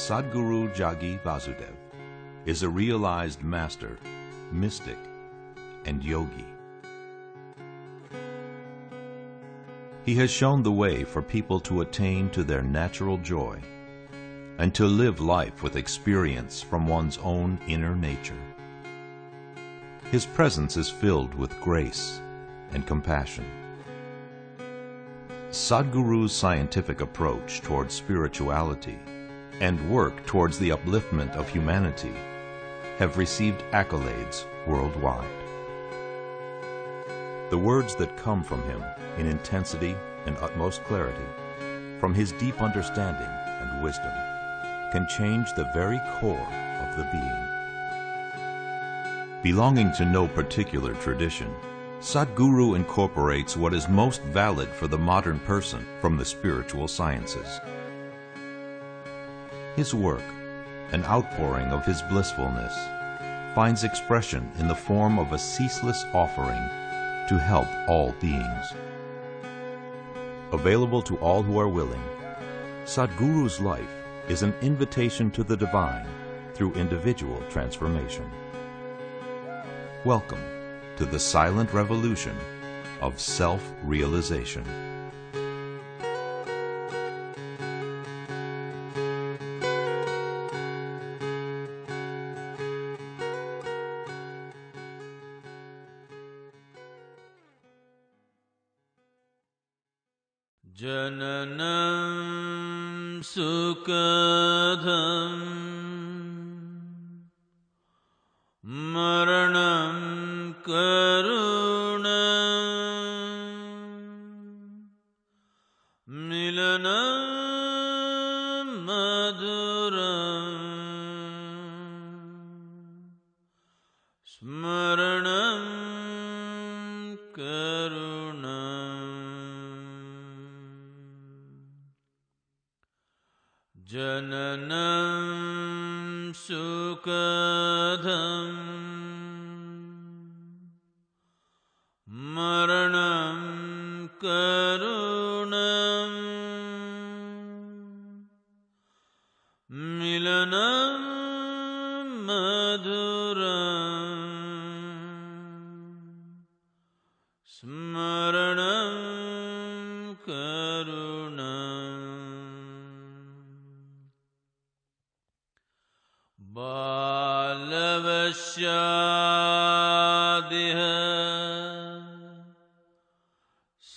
Sadhguru Jaggi Vasudev is a realized master, mystic, and yogi. He has shown the way for people to attain to their natural joy and to live life with experience from one's own inner nature. His presence is filled with grace and compassion. Sadhguru's scientific approach towards spirituality and work towards the upliftment of humanity have received accolades worldwide. The words that come from him in intensity and utmost clarity, from his deep understanding and wisdom, can change the very core of the being. Belonging to no particular tradition, Sadhguru incorporates what is most valid for the modern person from the spiritual sciences. His work, an outpouring of his blissfulness, finds expression in the form of a ceaseless offering to help all beings. Available to all who are willing, Sadhguru's life is an invitation to the divine through individual transformation. Welcome to the silent revolution of self-realization.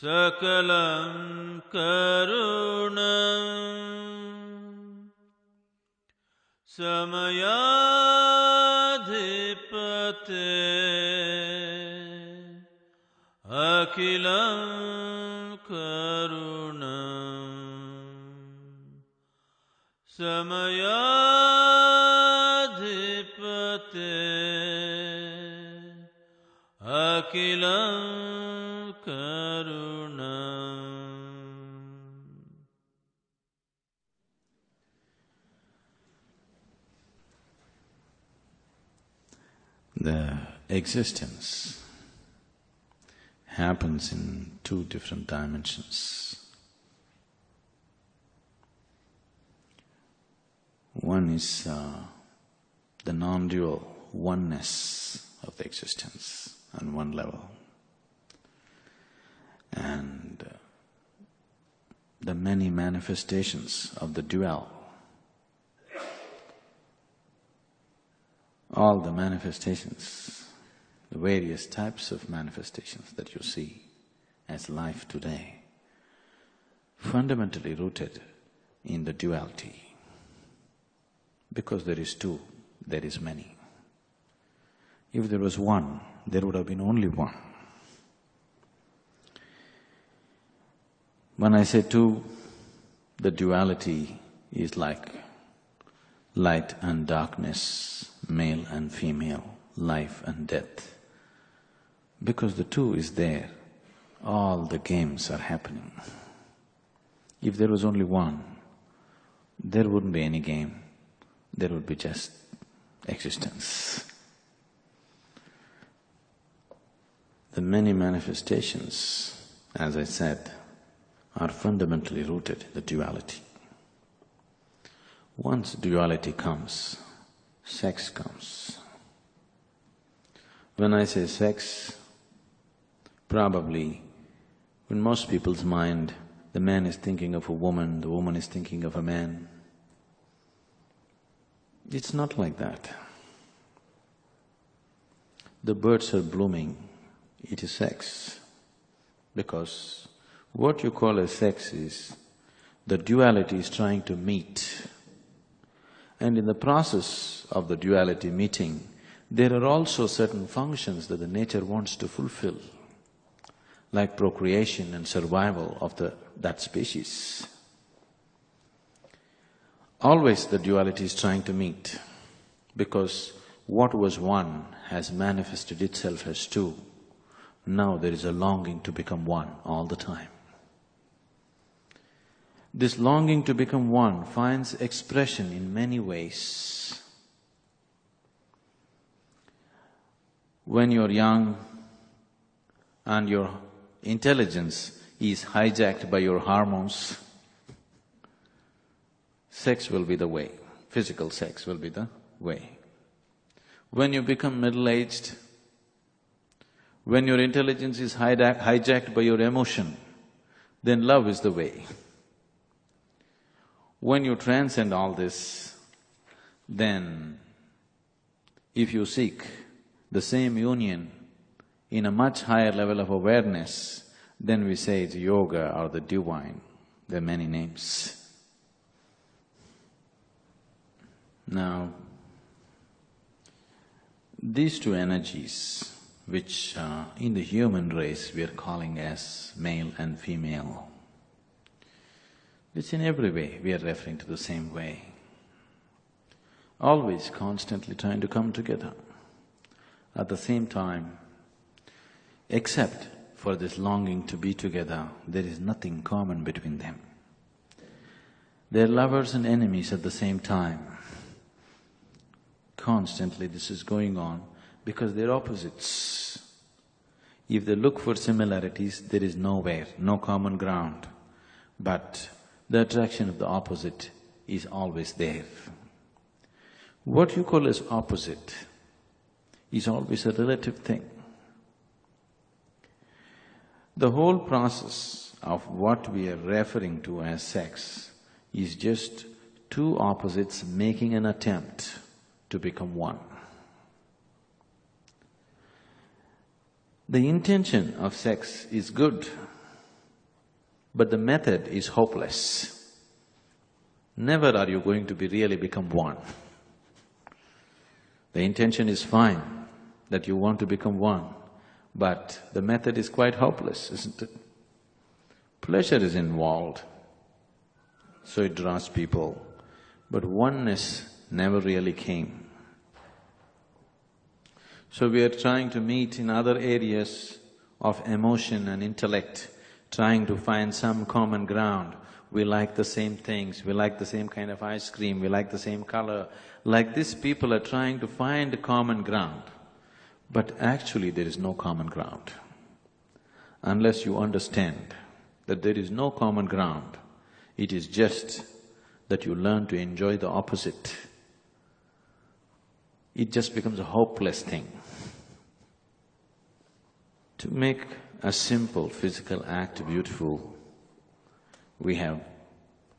सकलं करुणम् समयाधिपते अखिलं करुणम् समयाधिपते अखिलम् existence happens in two different dimensions. One is uh, the non-dual oneness of the existence on one level. And uh, the many manifestations of the dual. All the manifestations, the various types of manifestations that you see as life today, fundamentally rooted in the duality. Because there is two, there is many. If there was one, there would have been only one. When I say two, the duality is like light and darkness, male and female, life and death. Because the two is there, all the games are happening. If there was only one, there wouldn't be any game, there would be just existence. The many manifestations, as I said, are fundamentally rooted in the duality. Once duality comes, sex comes. When I say sex, probably in most people's mind, the man is thinking of a woman, the woman is thinking of a man. It's not like that. The birds are blooming, it is sex. Because what you call as sex is, the duality is trying to meet. And in the process of the duality meeting, there are also certain functions that the nature wants to fulfill, like procreation and survival of the that species. Always the duality is trying to meet, because what was one has manifested itself as two. Now there is a longing to become one all the time. This longing to become one finds expression in many ways. When you're young and your intelligence is hijacked by your hormones, sex will be the way, physical sex will be the way. When you become middle-aged, when your intelligence is hijacked by your emotion, then love is the way. When you transcend all this, then if you seek the same union in a much higher level of awareness, then we say it's yoga or the divine. There are many names. Now, these two energies, which uh, in the human race we are calling as male and female, which in every way we are referring to the same way. Always constantly trying to come together. At the same time, except for this longing to be together, there is nothing common between them. They're lovers and enemies at the same time. Constantly this is going on because they're opposites. If they look for similarities, there is nowhere, no common ground. But the attraction of the opposite is always there. What you call as opposite is always a relative thing. The whole process of what we are referring to as sex is just two opposites making an attempt to become one. The intention of sex is good, but the method is hopeless. Never are you going to be really become one. The intention is fine, that you want to become one, but the method is quite hopeless, isn't it? Pleasure is involved, so it draws people, but oneness never really came. So we are trying to meet in other areas of emotion and intellect, trying to find some common ground. We like the same things, we like the same kind of ice cream, we like the same color. Like this, people are trying to find common ground. But actually there is no common ground. Unless you understand that there is no common ground, it is just that you learn to enjoy the opposite. It just becomes a hopeless thing. To make a simple physical act beautiful, we have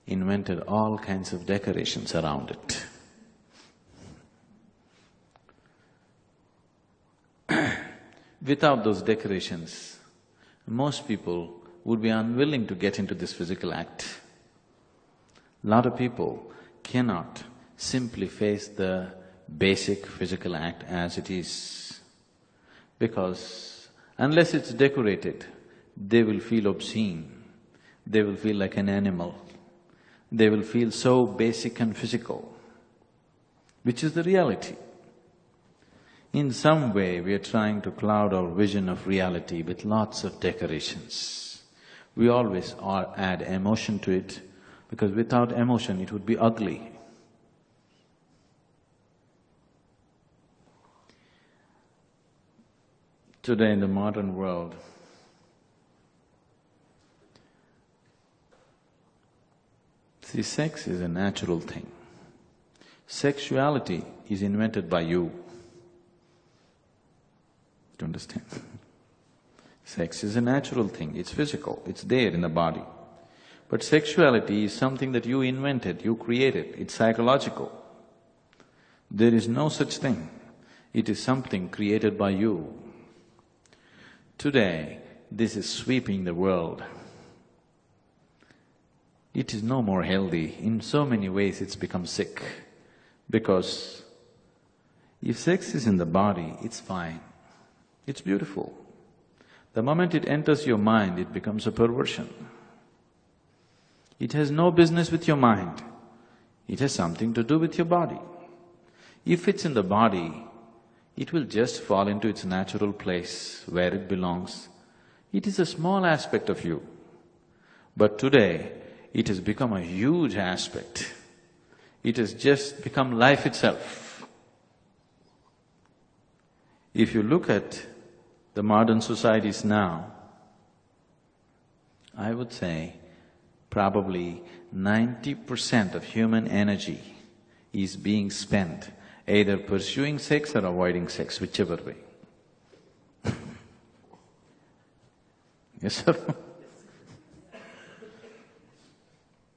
invented all kinds of decorations around it. Without those decorations, most people would be unwilling to get into this physical act. Lot of people cannot simply face the basic physical act as it is because Unless it's decorated, they will feel obscene, they will feel like an animal, they will feel so basic and physical, which is the reality. In some way, we are trying to cloud our vision of reality with lots of decorations. We always add emotion to it, because without emotion, it would be ugly. today in the modern world. See, sex is a natural thing. Sexuality is invented by you. Understand? Sex is a natural thing, it's physical, it's there in the body. But sexuality is something that you invented, you created, it's psychological. There is no such thing. It is something created by you. Today, this is sweeping the world. It is no more healthy. In so many ways, it's become sick. Because if sex is in the body, it's fine. It's beautiful. The moment it enters your mind, it becomes a perversion. It has no business with your mind. It has something to do with your body. If it's in the body, it will just fall into its natural place where it belongs. It is a small aspect of you. But today, it has become a huge aspect. It has just become life itself. If you look at the modern societies now, I would say probably ninety percent of human energy is being spent either pursuing sex or avoiding sex, whichever way. yes, sir?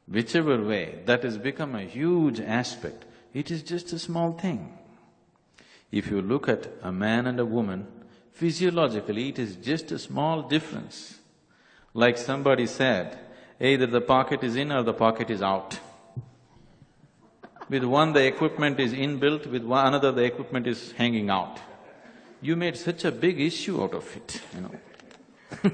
whichever way, that has become a huge aspect. It is just a small thing. If you look at a man and a woman, physiologically it is just a small difference. Like somebody said, either the pocket is in or the pocket is out. With one the equipment is inbuilt, with one another the equipment is hanging out. You made such a big issue out of it, you know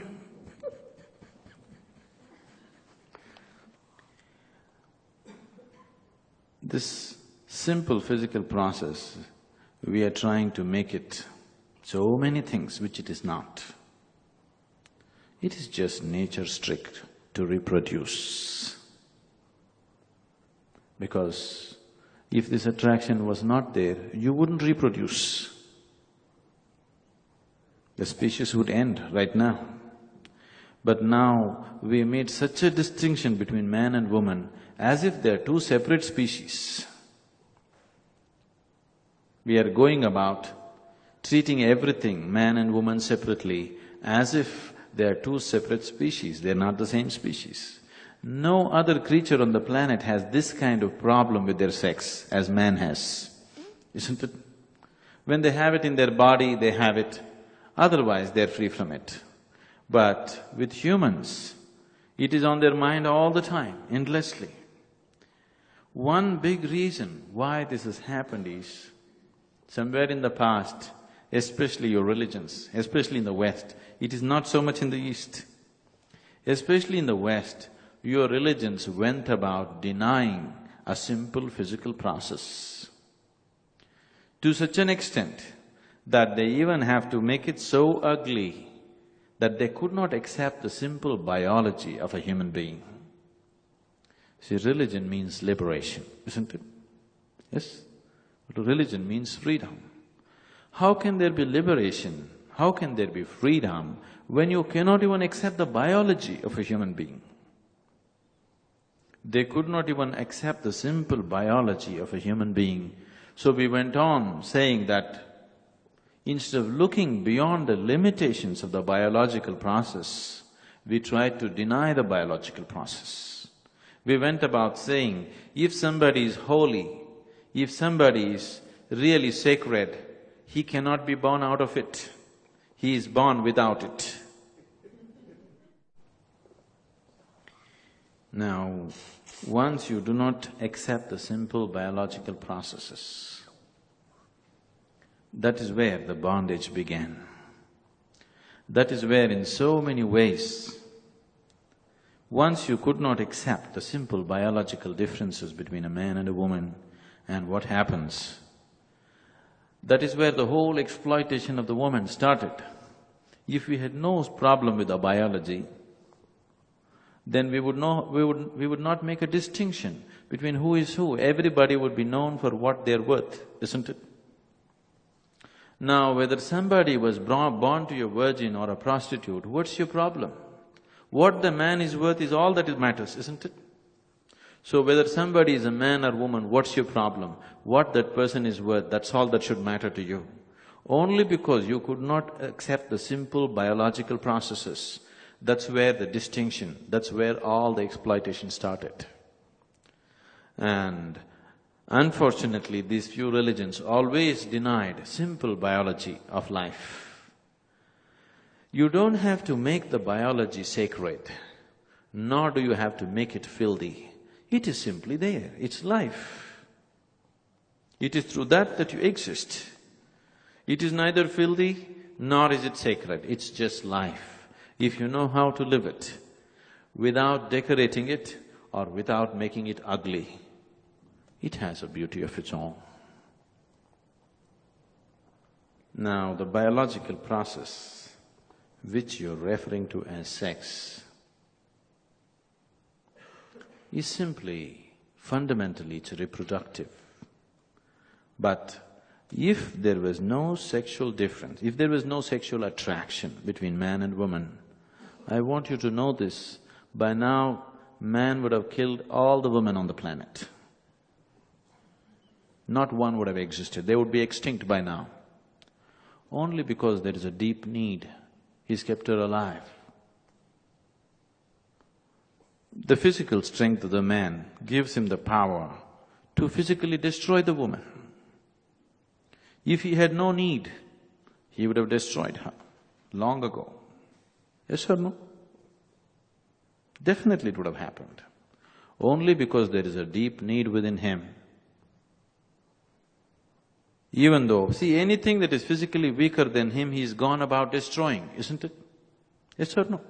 This simple physical process, we are trying to make it so many things which it is not. It is just nature strict to reproduce. Because if this attraction was not there, you wouldn't reproduce. The species would end right now. But now we made such a distinction between man and woman as if they're two separate species. We are going about treating everything, man and woman separately, as if they are two separate species, they're not the same species. No other creature on the planet has this kind of problem with their sex as man has, isn't it? When they have it in their body, they have it, otherwise they're free from it. But with humans, it is on their mind all the time, endlessly. One big reason why this has happened is, somewhere in the past, especially your religions, especially in the West, it is not so much in the East. Especially in the West, your religions went about denying a simple physical process. To such an extent that they even have to make it so ugly that they could not accept the simple biology of a human being. See, religion means liberation, isn't it? Yes? But religion means freedom. How can there be liberation? How can there be freedom when you cannot even accept the biology of a human being? They could not even accept the simple biology of a human being. So we went on saying that instead of looking beyond the limitations of the biological process, we tried to deny the biological process. We went about saying, if somebody is holy, if somebody is really sacred, he cannot be born out of it. He is born without it. Now, once you do not accept the simple biological processes, that is where the bondage began. That is where in so many ways, once you could not accept the simple biological differences between a man and a woman, and what happens? That is where the whole exploitation of the woman started. If we had no problem with our biology, then we would know… we would… we would not make a distinction between who is who. Everybody would be known for what they're worth, isn't it? Now, whether somebody was born to a virgin or a prostitute, what's your problem? What the man is worth is all that matters, isn't it? So whether somebody is a man or woman, what's your problem? What that person is worth, that's all that should matter to you. Only because you could not accept the simple biological processes, that's where the distinction, that's where all the exploitation started. And unfortunately, these few religions always denied simple biology of life. You don't have to make the biology sacred, nor do you have to make it filthy. It is simply there, it's life. It is through that that you exist. It is neither filthy nor is it sacred, it's just life. If you know how to live it, without decorating it or without making it ugly, it has a beauty of its own. Now, the biological process which you're referring to as sex is simply, fundamentally it's reproductive. But if there was no sexual difference, if there was no sexual attraction between man and woman, I want you to know this, by now man would have killed all the women on the planet. Not one would have existed, they would be extinct by now. Only because there is a deep need, he's kept her alive. The physical strength of the man gives him the power to physically destroy the woman. If he had no need, he would have destroyed her long ago. Yes or no? Definitely it would have happened. Only because there is a deep need within him. Even though, see, anything that is physically weaker than him, he's gone about destroying, isn't it? Yes or no?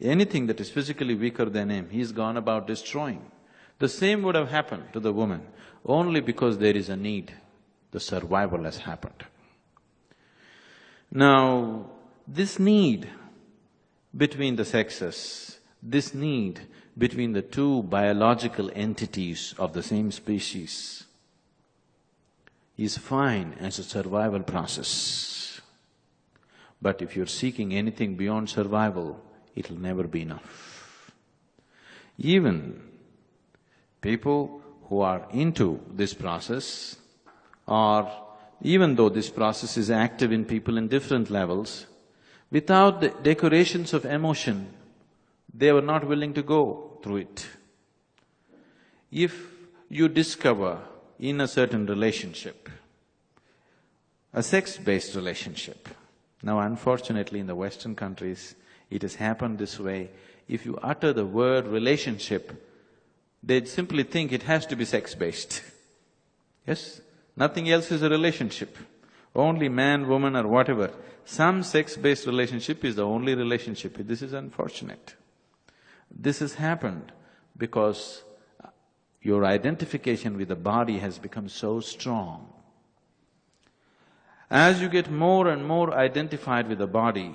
Anything that is physically weaker than him, he's gone about destroying. The same would have happened to the woman, only because there is a need, the survival has happened. Now, this need between the sexes, this need between the two biological entities of the same species is fine as a survival process. But if you're seeking anything beyond survival, it'll never be enough. Even people who are into this process or even though this process is active in people in different levels, without the decorations of emotion, they were not willing to go through it. If you discover in a certain relationship, a sex-based relationship, now unfortunately in the Western countries, it has happened this way. If you utter the word relationship, they'd simply think it has to be sex-based. Yes? Nothing else is a relationship. Only man, woman or whatever. Some sex-based relationship is the only relationship. This is unfortunate. This has happened because your identification with the body has become so strong. As you get more and more identified with the body,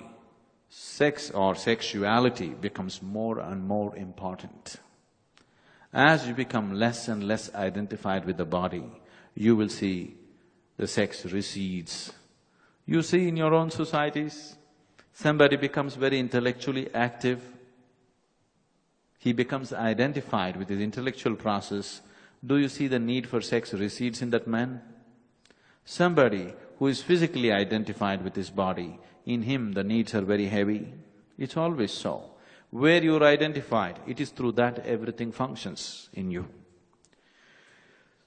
sex or sexuality becomes more and more important. As you become less and less identified with the body, you will see the sex recedes. You see in your own societies, somebody becomes very intellectually active, he becomes identified with his intellectual process, do you see the need for sex recedes in that man? Somebody who is physically identified with his body, in him the needs are very heavy. It's always so. Where you're identified, it is through that everything functions in you.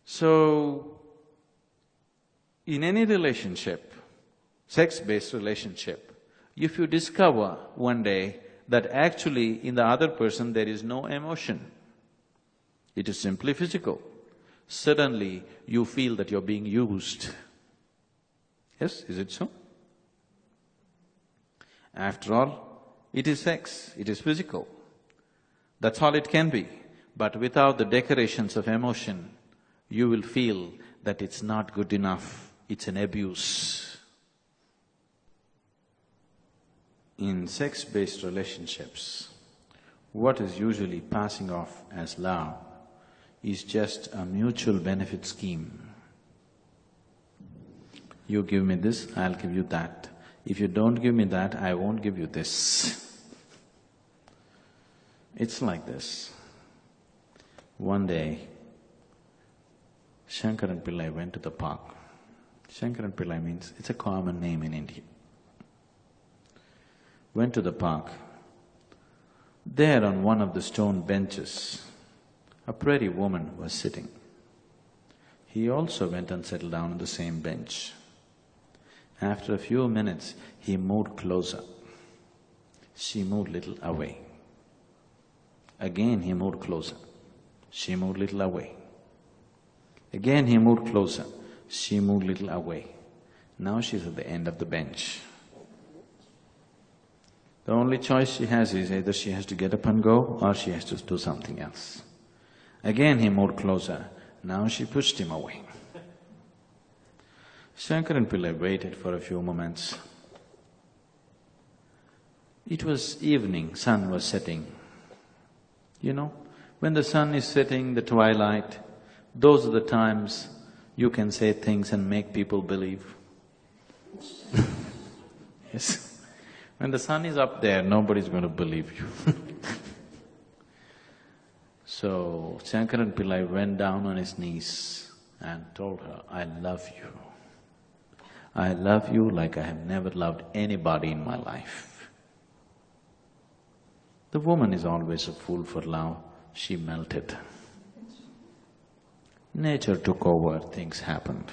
So, in any relationship, sex-based relationship, if you discover one day that actually in the other person there is no emotion, it is simply physical, suddenly you feel that you're being used. Yes, is it so? After all, it is sex, it is physical. That's all it can be. But without the decorations of emotion, you will feel that it's not good enough, it's an abuse. In sex-based relationships, what is usually passing off as love is just a mutual benefit scheme. You give me this, I'll give you that. If you don't give me that, I won't give you this. It's like this. One day, Shankaran Pillai went to the park. Shankaran Pillai means, it's a common name in India. Went to the park. There on one of the stone benches, a pretty woman was sitting. He also went and settled down on the same bench. After a few minutes, he moved closer. She moved little away. Again he moved closer. She moved little away. Again he moved closer. She moved little away. Now she's at the end of the bench. The only choice she has is either she has to get up and go or she has to do something else. Again he moved closer. Now she pushed him away. Shankaran Pillai waited for a few moments. It was evening, sun was setting. You know, when the sun is setting, the twilight, those are the times you can say things and make people believe. yes. When the sun is up there, nobody's going to believe you So, Shankaran Pillai went down on his knees and told her, I love you. I love you like I have never loved anybody in my life. The woman is always a fool for love, she melted. Nature took over, things happened.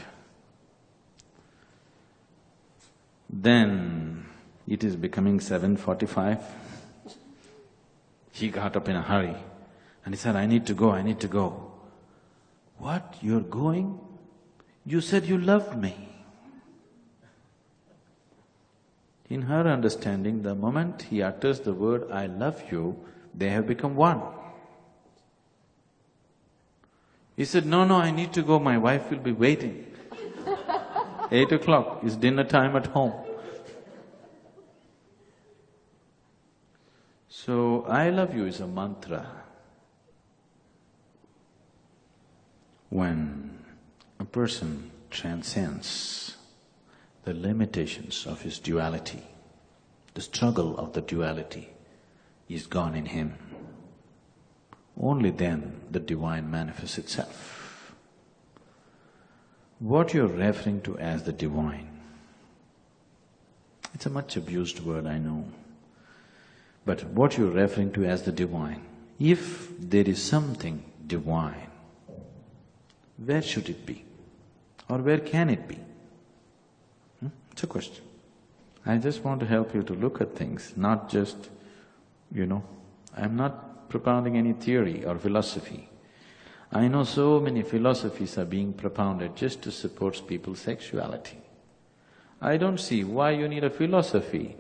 Then it is becoming seven forty-five. He got up in a hurry and he said, I need to go, I need to go. What, you're going? You said you loved me. In her understanding, the moment he utters the word, I love you, they have become one. He said, no, no, I need to go, my wife will be waiting. Eight o'clock is dinner time at home. So, I love you is a mantra. When a person transcends the limitations of his duality, the struggle of the duality is gone in him. Only then the divine manifests itself. What you're referring to as the divine, it's a much abused word, I know. But what you're referring to as the divine, if there is something divine, where should it be? Or where can it be? It's a question. I just want to help you to look at things, not just, you know, I'm not propounding any theory or philosophy. I know so many philosophies are being propounded just to support people's sexuality. I don't see why you need a philosophy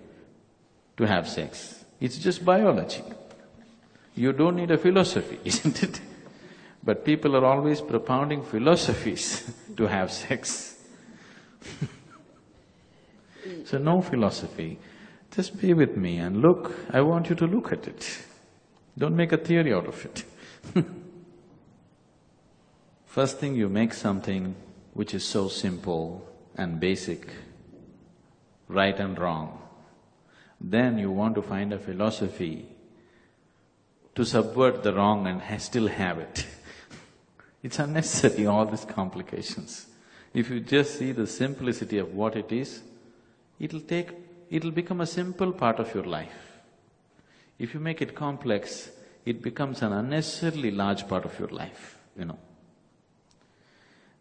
to have sex. It's just biology. You don't need a philosophy, isn't it? But people are always propounding philosophies to have sex So no philosophy, just be with me and look, I want you to look at it. Don't make a theory out of it First thing you make something which is so simple and basic, right and wrong. Then you want to find a philosophy to subvert the wrong and ha still have it. it's unnecessary, all these complications. If you just see the simplicity of what it is, it'll take… it'll become a simple part of your life. If you make it complex, it becomes an unnecessarily large part of your life, you know.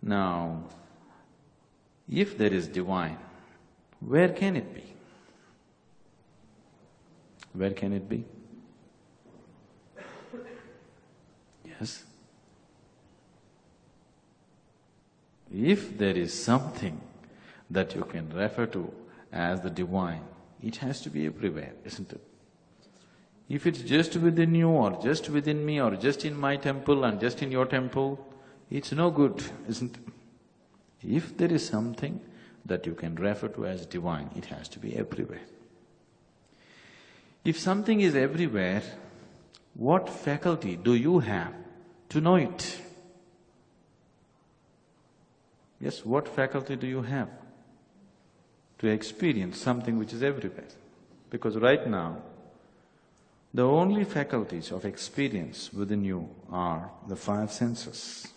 Now, if there is divine, where can it be? Where can it be? Yes? If there is something that you can refer to as the divine, it has to be everywhere, isn't it? If it's just within you or just within me or just in my temple and just in your temple, it's no good, isn't it? If there is something that you can refer to as divine, it has to be everywhere. If something is everywhere, what faculty do you have to know it? Yes, what faculty do you have? To experience something which is everywhere. Because right now, The only faculties of experience within you are the five senses.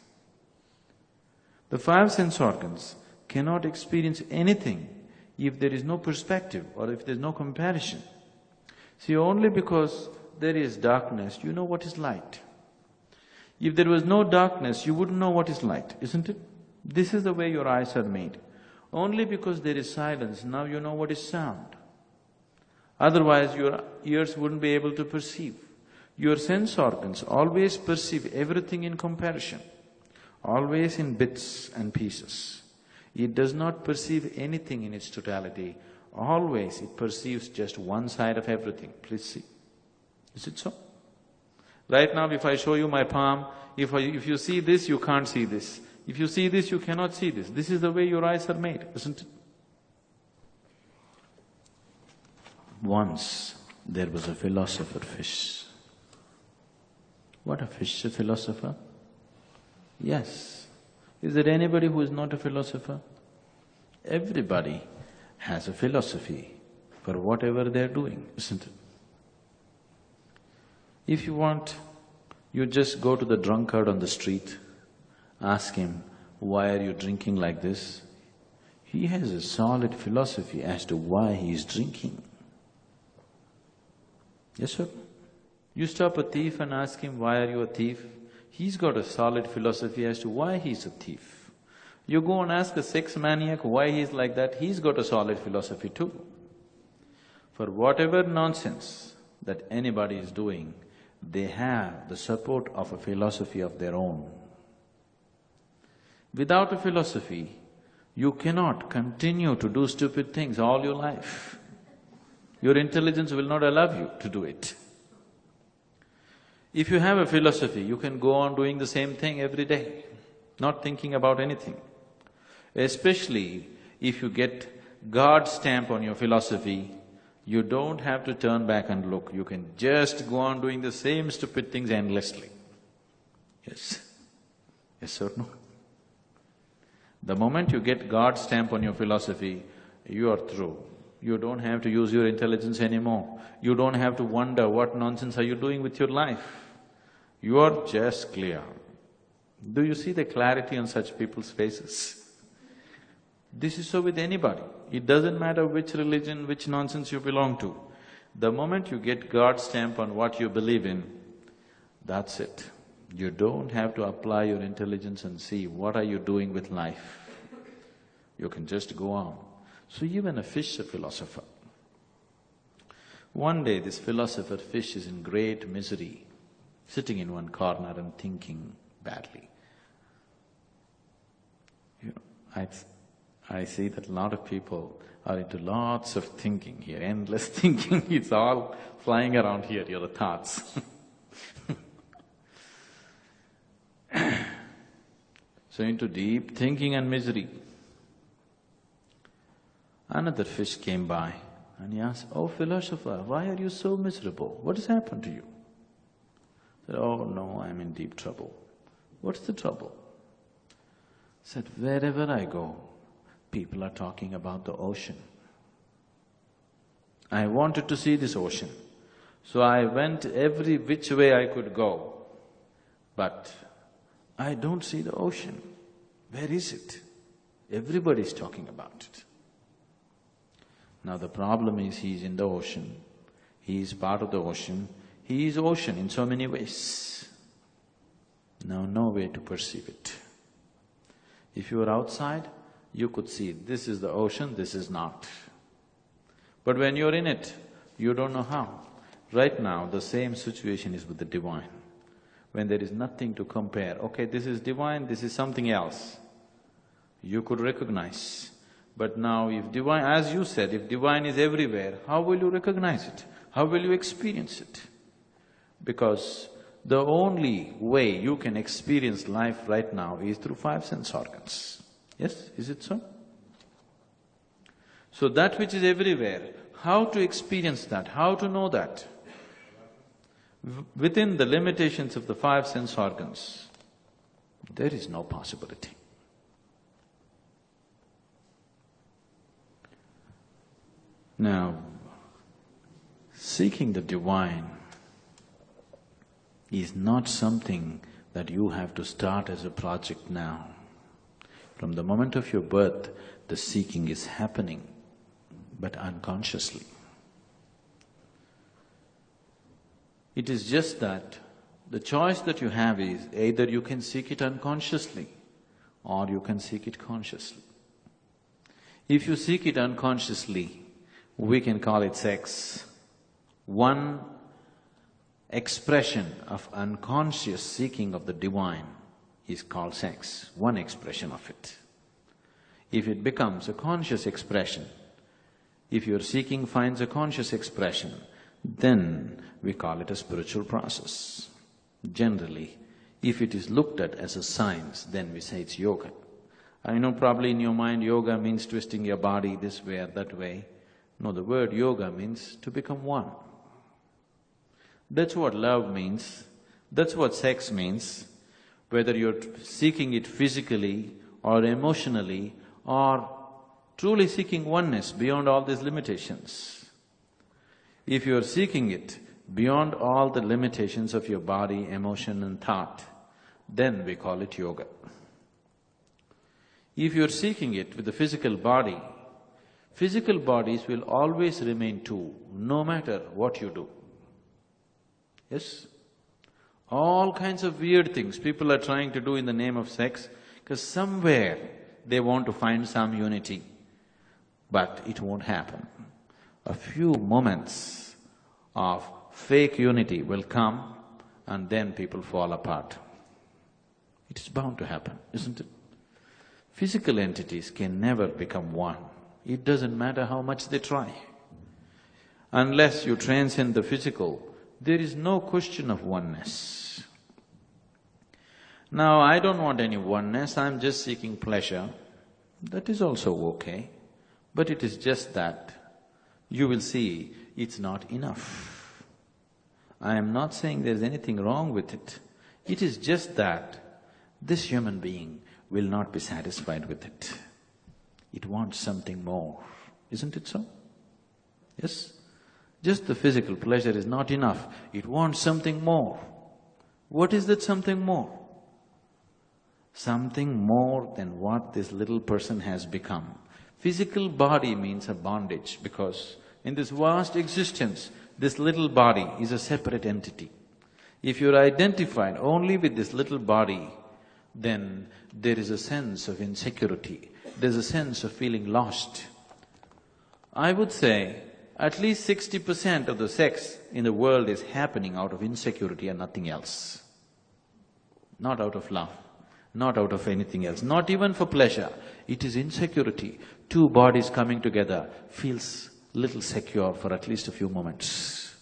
The five sense organs cannot experience anything if there is no perspective or if there's no comparison. See, only because there is darkness, you know what is light. If there was no darkness, you wouldn't know what is light, isn't it? This is the way your eyes are made. Only because there is silence, now you know what is sound. Otherwise, your ears wouldn't be able to perceive. Your sense organs always perceive everything in comparison, always in bits and pieces. It does not perceive anything in its totality, always it perceives just one side of everything. Please see. Is it so? Right now, if I show you my palm, if I, if you see this, you can't see this. If you see this, you cannot see this. This is the way your eyes are made, isn't it? Once there was a philosopher fish. What a fish, a philosopher? Yes. Is there anybody who is not a philosopher? Everybody has a philosophy for whatever they're doing, isn't it? If you want, you just go to the drunkard on the street, ask him, why are you drinking like this? He has a solid philosophy as to why he is drinking. Yes, sir? You stop a thief and ask him, why are you a thief? He's got a solid philosophy as to why he's a thief. You go and ask a sex maniac why he's like that, he's got a solid philosophy too. For whatever nonsense that anybody is doing, they have the support of a philosophy of their own. Without a philosophy, you cannot continue to do stupid things all your life. Your intelligence will not allow you to do it. If you have a philosophy, you can go on doing the same thing every day, not thinking about anything. Especially if you get God stamp on your philosophy, you don't have to turn back and look, you can just go on doing the same stupid things endlessly. Yes? Yes or no? The moment you get God's stamp on your philosophy, you are through. You don't have to use your intelligence anymore. You don't have to wonder what nonsense are you doing with your life. You are just clear. Do you see the clarity on such people's faces? This is so with anybody. It doesn't matter which religion, which nonsense you belong to. The moment you get God's stamp on what you believe in, that's it. You don't have to apply your intelligence and see what are you doing with life. You can just go on. So even a fish is a philosopher. One day this philosopher fish is in great misery, sitting in one corner and thinking badly. You know, I I see that a lot of people are into lots of thinking here, endless thinking, it's all flying around here, your thoughts So into deep thinking and misery. Another fish came by and he asked, Oh philosopher, why are you so miserable? What has happened to you? I said, Oh no, I'm in deep trouble. What's the trouble? I said, wherever I go, people are talking about the ocean. I wanted to see this ocean, so I went every which way I could go, but I don't see the ocean. Where is it? Everybody is talking about it. Now the problem is he's in the ocean, he is part of the ocean, he is ocean in so many ways. Now no way to perceive it. If you were outside, you could see this is the ocean, this is not. But when you're in it, you don't know how. Right now, the same situation is with the divine. When there is nothing to compare, okay, this is divine, this is something else, you could recognize. But now if divine, as you said, if divine is everywhere, how will you recognize it? How will you experience it? Because the only way you can experience life right now is through five sense organs. Yes, is it so? So that which is everywhere, how to experience that, how to know that? Within the limitations of the five sense organs, there is no possibility. Now, seeking the divine is not something that you have to start as a project now. From the moment of your birth, the seeking is happening, but unconsciously. It is just that the choice that you have is either you can seek it unconsciously or you can seek it consciously. If you seek it unconsciously, we can call it sex. One expression of unconscious seeking of the divine is called sex, one expression of it. If it becomes a conscious expression, if your seeking finds a conscious expression, then we call it a spiritual process. Generally, if it is looked at as a science, then we say it's yoga. I know probably in your mind yoga means twisting your body this way or that way. No, the word yoga means to become one. That's what love means, that's what sex means, whether you're seeking it physically or emotionally or truly seeking oneness beyond all these limitations. If you're seeking it beyond all the limitations of your body, emotion and thought, then we call it yoga. If you're seeking it with the physical body, physical bodies will always remain two, no matter what you do. Yes? All kinds of weird things people are trying to do in the name of sex, because somewhere they want to find some unity, but it won't happen. A few moments of fake unity will come and then people fall apart. It is bound to happen, isn't it? Physical entities can never become one. It doesn't matter how much they try. Unless you transcend the physical, there is no question of oneness. Now, I don't want any oneness, I'm just seeking pleasure. That is also okay, but it is just that you will see it's not enough. I am not saying there's anything wrong with it. It is just that this human being will not be satisfied with it. It wants something more, isn't it so? Yes? Just the physical pleasure is not enough, it wants something more. What is that something more? Something more than what this little person has become. Physical body means a bondage because in this vast existence, this little body is a separate entity. If you're identified only with this little body, then there is a sense of insecurity, there's a sense of feeling lost. I would say at least sixty percent of the sex in the world is happening out of insecurity and nothing else. Not out of love, not out of anything else, not even for pleasure. It is insecurity. Two bodies coming together feels little secure for at least a few moments.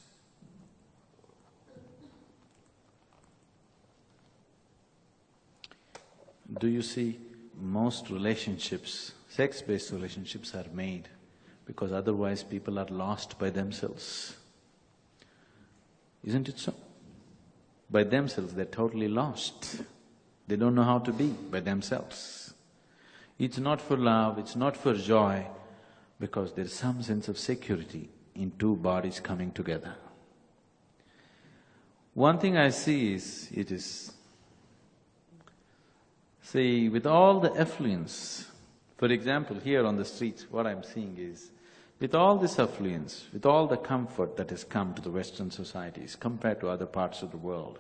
Do you see most relationships, sex-based relationships are made because otherwise people are lost by themselves. Isn't it so? By themselves, they're totally lost. They don't know how to be by themselves. It's not for love, it's not for joy, because there's some sense of security in two bodies coming together. One thing I see is, it is See, with all the affluence, for example, here on the streets, what I'm seeing is, with all this affluence, with all the comfort that has come to the Western societies compared to other parts of the world,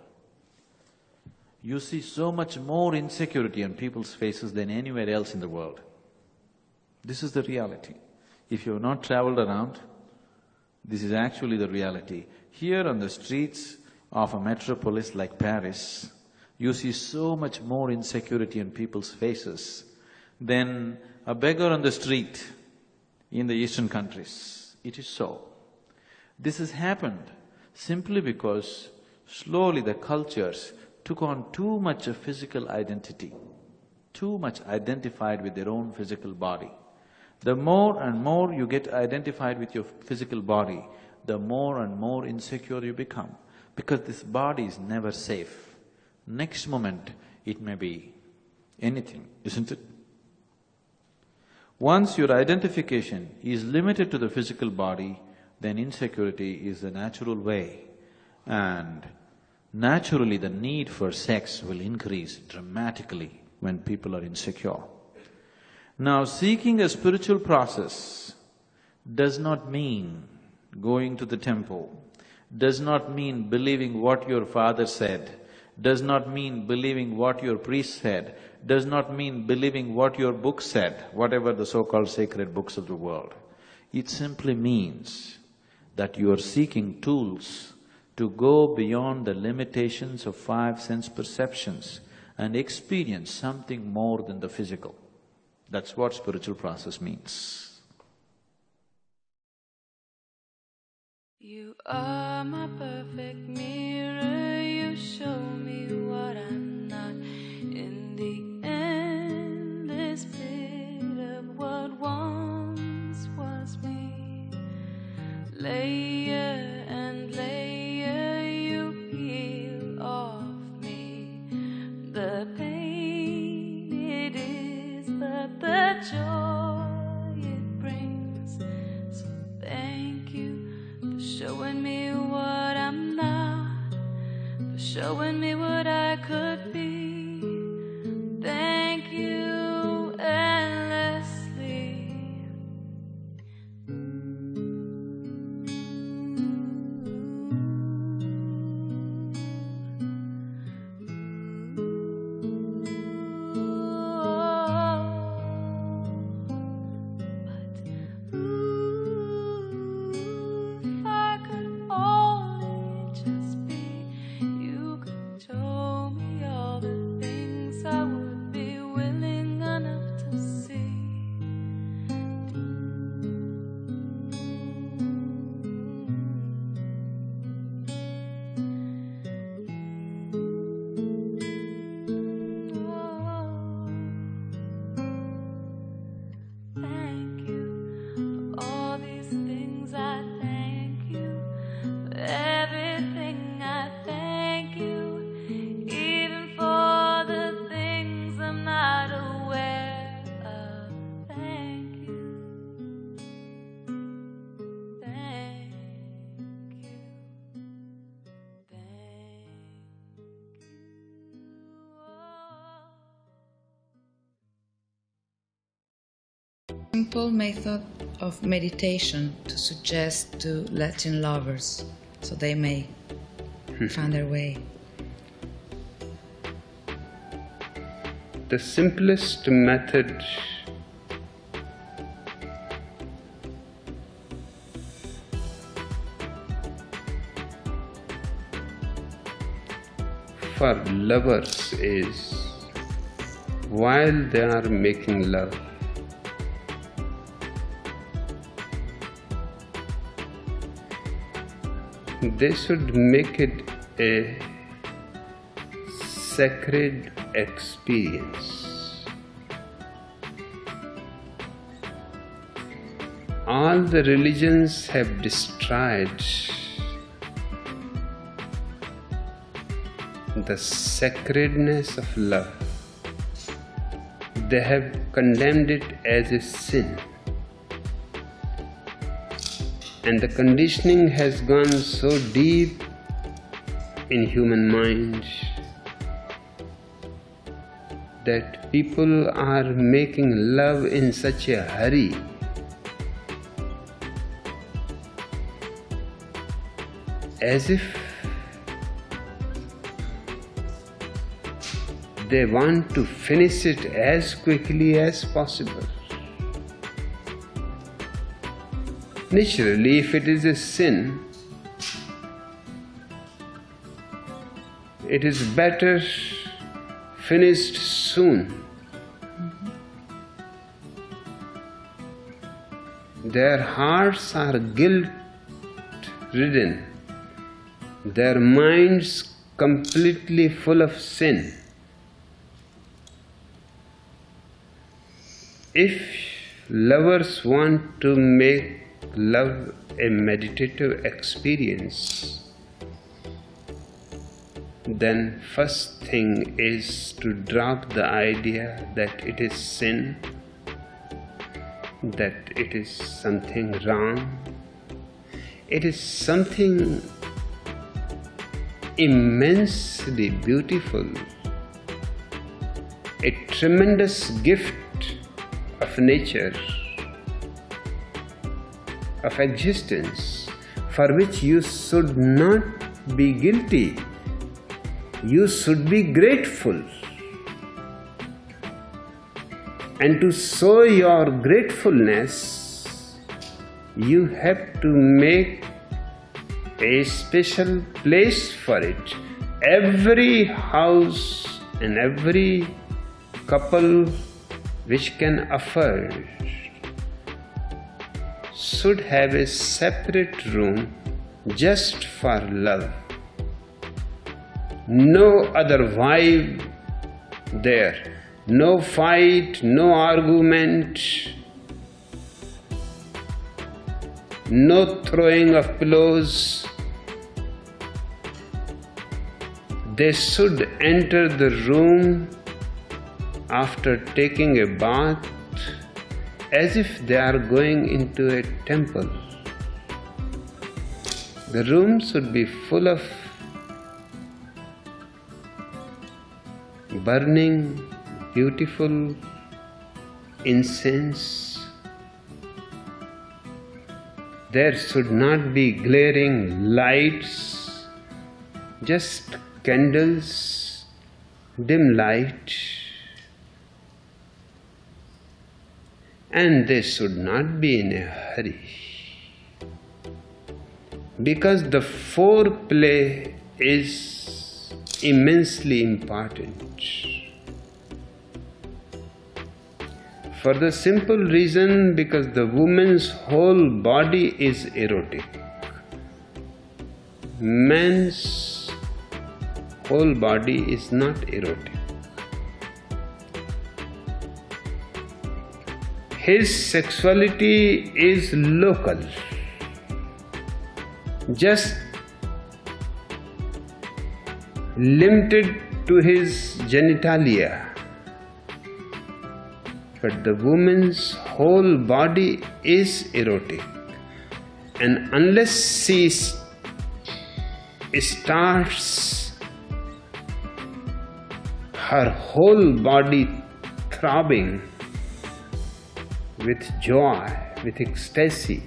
you see so much more insecurity on people's faces than anywhere else in the world. This is the reality. If you have not traveled around, this is actually the reality. Here on the streets of a metropolis like Paris, you see so much more insecurity on people's faces than a beggar on the street in the eastern countries. It is so. This has happened simply because slowly the cultures took on too much of physical identity, too much identified with their own physical body. The more and more you get identified with your physical body, the more and more insecure you become, because this body is never safe. Next moment, it may be anything, isn't it? Once your identification is limited to the physical body, then insecurity is the natural way and naturally the need for sex will increase dramatically when people are insecure. Now, seeking a spiritual process does not mean going to the temple, does not mean believing what your father said, does not mean believing what your priest said, does not mean believing what your book said, whatever the so-called sacred books of the world. It simply means that you are seeking tools to go beyond the limitations of five sense perceptions and experience something more than the physical. That's what spiritual process means. You are my perfect mirror, you show me what I'm not. In the of what once was me. Layer and layer, simple method of meditation to suggest to Latin lovers so they may hmm. find their way. The simplest method for lovers is while they are making love, they should make it a sacred experience. All the religions have destroyed the sacredness of love. They have condemned it as a sin. And the conditioning has gone so deep in human minds that people are making love in such a hurry as if they want to finish it as quickly as possible. Naturally, if it is a sin, it is better finished soon. Their hearts are guilt ridden, their minds completely full of sin. If lovers want to make love a meditative experience, then first thing is to drop the idea that it is sin, that it is something wrong. It is something immensely beautiful, a tremendous gift of nature, of existence, for which you should not be guilty. You should be grateful. And to show your gratefulness, you have to make a special place for it. Every house and every couple which can afford should have a separate room just for love. No other vibe there. No fight, no argument, no throwing of pillows. They should enter the room after taking a bath as if they are going into a temple. The room should be full of burning, beautiful incense. There should not be glaring lights, just candles, dim light. And they should not be in a hurry because the foreplay is immensely important. For the simple reason because the woman's whole body is erotic. Man's whole body is not erotic. His sexuality is local just limited to his genitalia. But the woman's whole body is erotic, and unless she starts her whole body throbbing with joy, with ecstasy,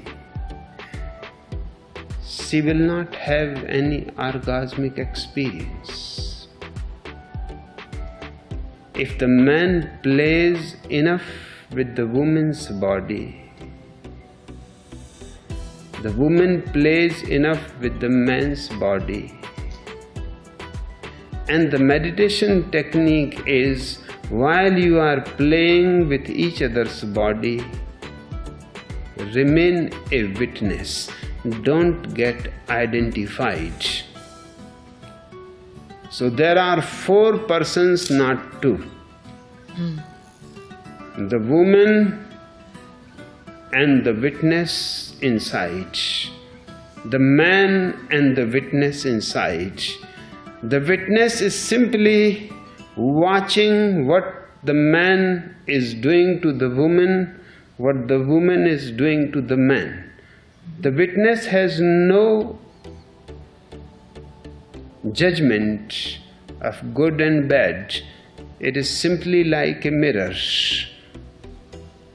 she will not have any orgasmic experience. If the man plays enough with the woman's body, the woman plays enough with the man's body. And the meditation technique is while you are playing with each other's body, remain a witness don't get identified. So there are four persons, not two. Mm. The woman and the witness inside, the man and the witness inside. The witness is simply watching what the man is doing to the woman, what the woman is doing to the man. The witness has no judgment of good and bad. It is simply like a mirror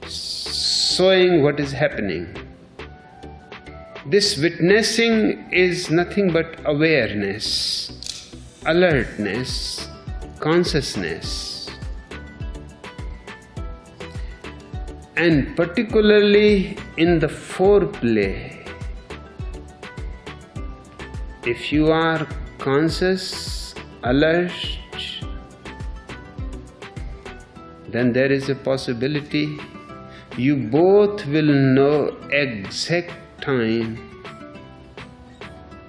showing what is happening. This witnessing is nothing but awareness, alertness, consciousness. And particularly in the foreplay, if you are conscious, alert, then there is a possibility you both will know exact time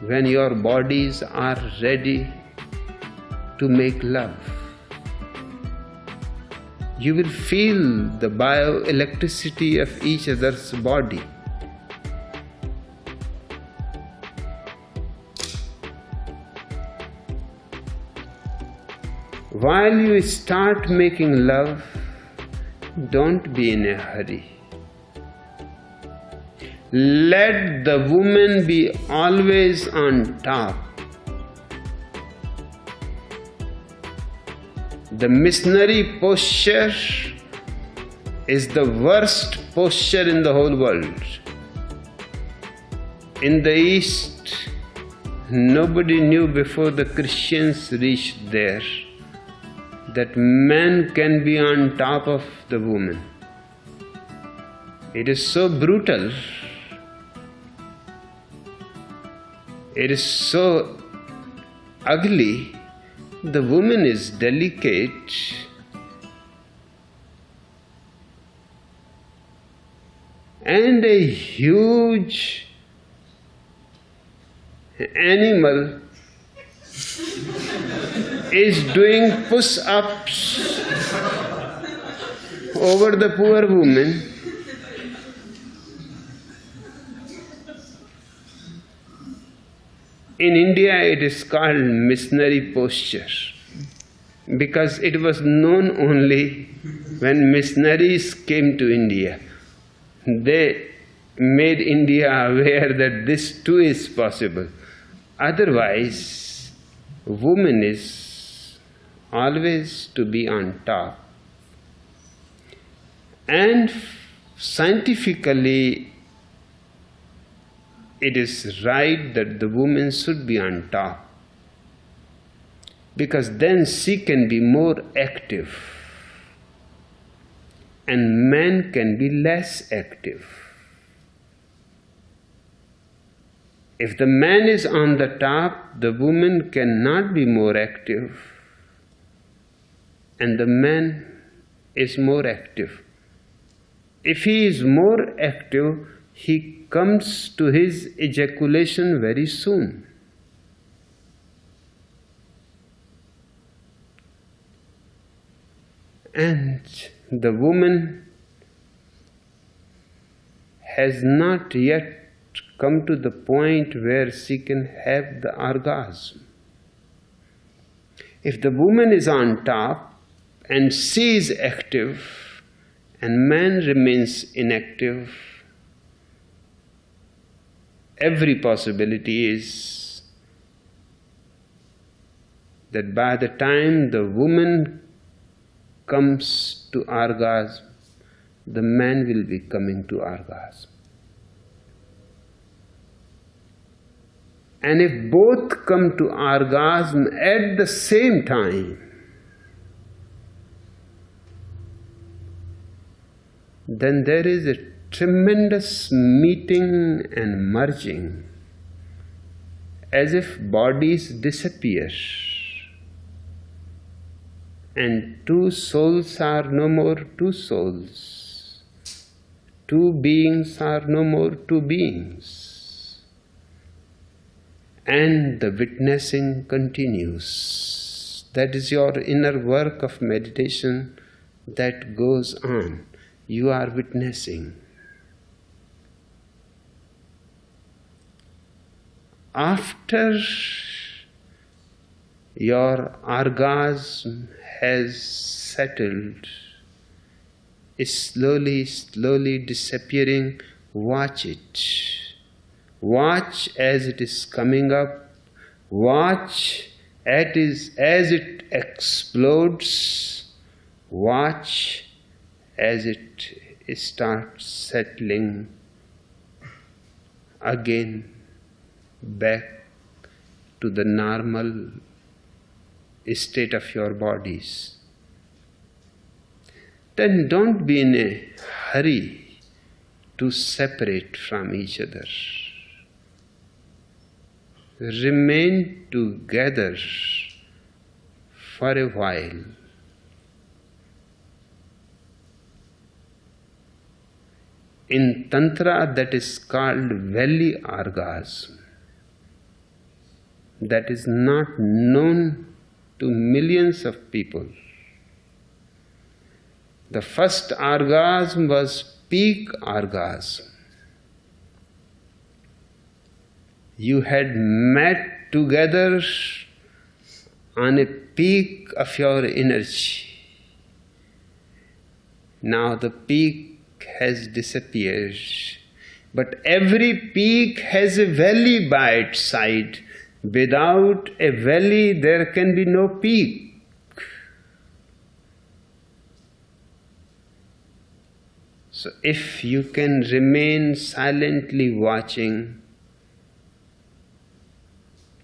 when your bodies are ready to make love. You will feel the bioelectricity of each other's body. While you start making love, don't be in a hurry. Let the woman be always on top. The missionary posture is the worst posture in the whole world. In the East, nobody knew before the Christians reached there that man can be on top of the woman. It is so brutal. It is so ugly. The woman is delicate. And a huge animal is doing push ups over the poor woman. In India, it is called missionary posture because it was known only when missionaries came to India. They made India aware that this too is possible. Otherwise, woman is always to be on top. And scientifically, it is right that the woman should be on top because then she can be more active and man can be less active. If the man is on the top, the woman cannot be more active, and the man is more active. If he is more active, he comes to his ejaculation very soon. And the woman has not yet come to the point where she can have the orgasm. If the woman is on top and she is active and man remains inactive, every possibility is that by the time the woman comes to orgasm, the man will be coming to orgasm. And if both come to orgasm at the same time, then there is a tremendous meeting and merging as if bodies disappear and two souls are no more two souls, two beings are no more two beings, and the witnessing continues. That is your inner work of meditation that goes on. You are witnessing. After your orgasm has settled, is slowly, slowly disappearing, watch it. Watch as it is coming up. Watch as it explodes. Watch as it starts settling again back to the normal state of your bodies. Then don't be in a hurry to separate from each other. Remain together for a while. In Tantra, that is called valley orgasm. That is not known to millions of people. The first orgasm was peak orgasm. You had met together on a peak of your energy. Now the peak has disappeared. But every peak has a valley by its side. Without a valley, there can be no peak. So, if you can remain silently watching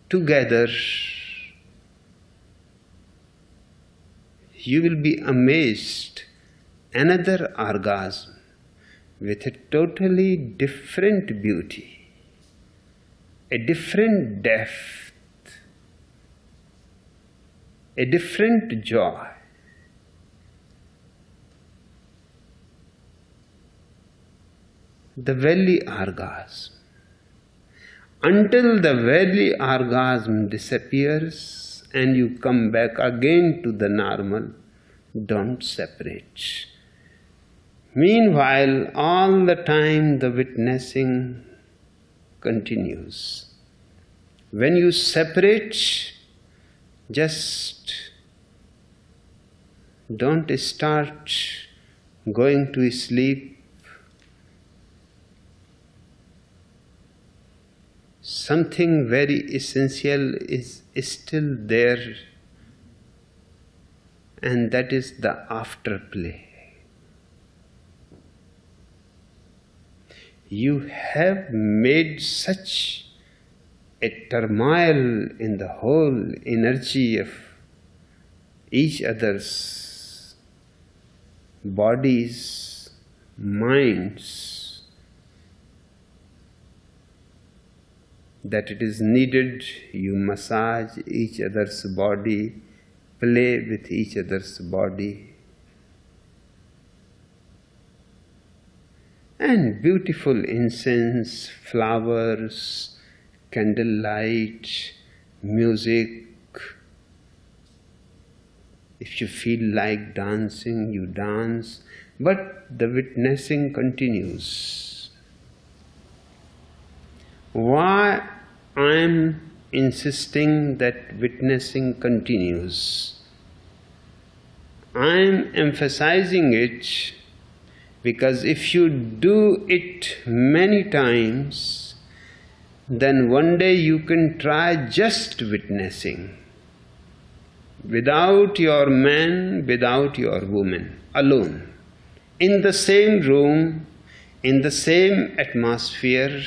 together, you will be amazed. Another orgasm with a totally different beauty a different depth, a different joy. The valley orgasm. Until the valley orgasm disappears and you come back again to the normal, don't separate. Meanwhile, all the time the witnessing continues. When you separate, just don't start going to sleep. Something very essential is still there, and that is the afterplay. You have made such a turmoil in the whole energy of each other's bodies, minds, that it is needed you massage each other's body, play with each other's body. And beautiful incense, flowers, candlelight, music. If you feel like dancing, you dance, but the witnessing continues. Why I am insisting that witnessing continues? I am emphasizing it because if you do it many times, then one day you can try just witnessing. Without your man, without your woman, alone, in the same room, in the same atmosphere,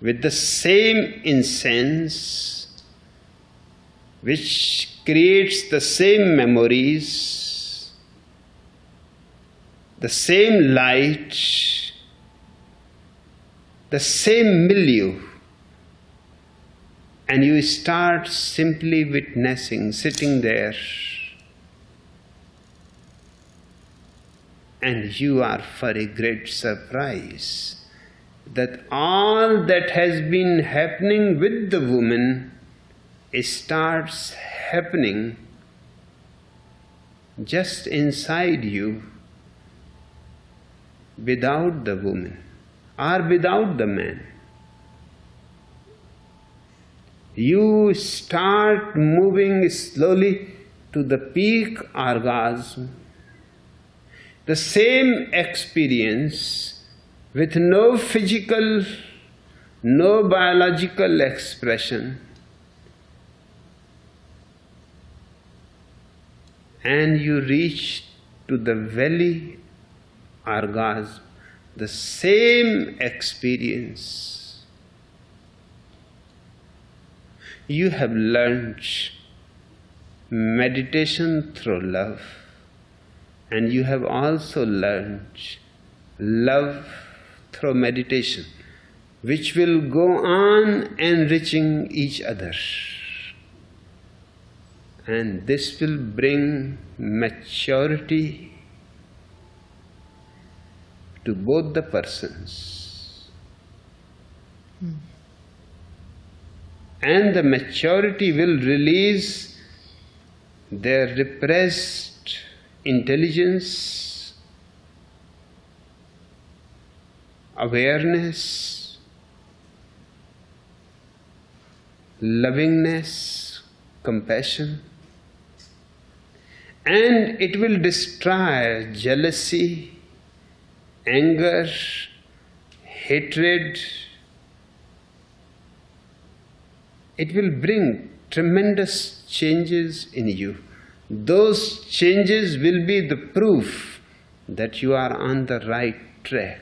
with the same incense, which creates the same memories, the same light, the same milieu, and you start simply witnessing, sitting there, and you are for a great surprise that all that has been happening with the woman starts happening just inside you without the woman or without the man. You start moving slowly to the peak orgasm. The same experience with no physical, no biological expression. And you reach to the valley orgasm the same experience. You have learned meditation through love, and you have also learned love through meditation, which will go on enriching each other. And this will bring maturity to both the persons. And the maturity will release their repressed intelligence, awareness, lovingness, compassion, and it will destroy jealousy, anger, hatred, it will bring tremendous changes in you. Those changes will be the proof that you are on the right track.